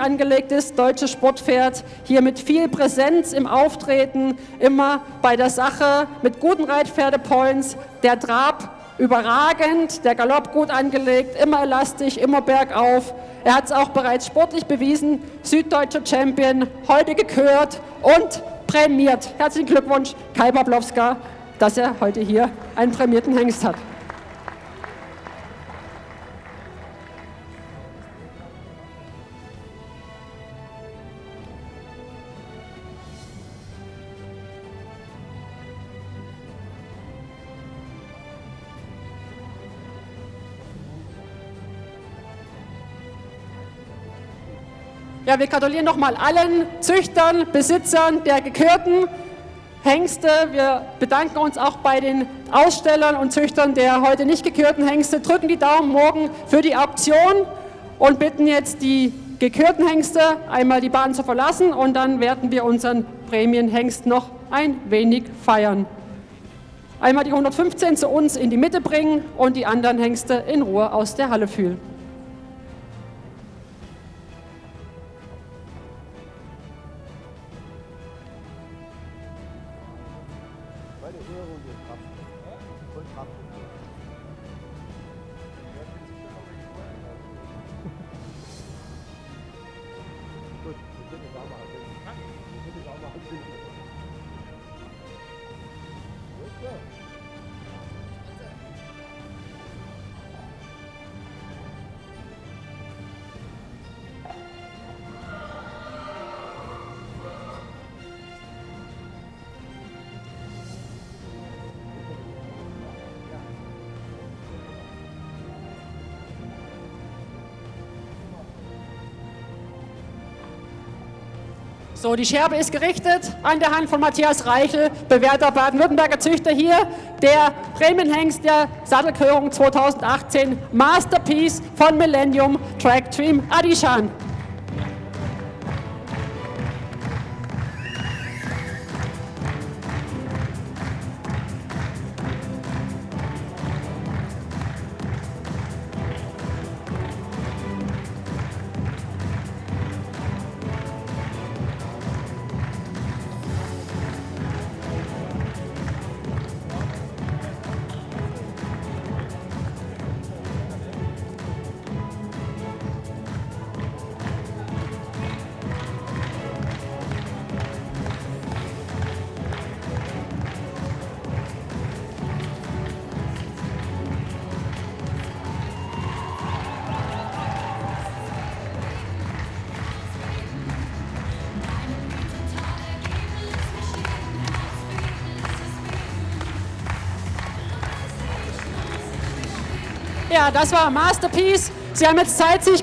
angelegt ist, deutsches Sportpferd, hier mit viel Präsenz im Auftreten, immer bei der Sache, mit guten Reitpferdepoints, der Trab überragend, der Galopp gut angelegt, immer elastisch, immer bergauf. Er hat es auch bereits sportlich bewiesen, süddeutscher Champion, heute gekürt und prämiert. Herzlichen Glückwunsch, Kai Bablowska, dass er heute hier einen prämierten Hengst hat. Ja, wir gratulieren nochmal allen Züchtern, Besitzern der gekürten Hengste. Wir bedanken uns auch bei den Ausstellern und Züchtern der heute nicht gekürten Hengste. Drücken die Daumen morgen für die Auktion und bitten jetzt die gekürten Hengste einmal die Bahn zu verlassen und dann werden wir unseren Prämienhengst noch ein wenig feiern. Einmal die 115 zu uns in die Mitte bringen und die anderen Hengste in Ruhe aus der Halle fühlen. Meine Ehrung und Kraft. Voll Kraft. Gut, wir können es auch mal anbinden. Wir können es auch mal anbinden. Ja, So, die Scherbe ist gerichtet an der Hand von Matthias Reichel, bewährter Baden-Württemberger Züchter hier. Der Prämienhengst der Sattelkörung 2018 Masterpiece von Millennium Track Team Adishan. Ja, das war Masterpiece. Sie haben jetzt Zeit, sich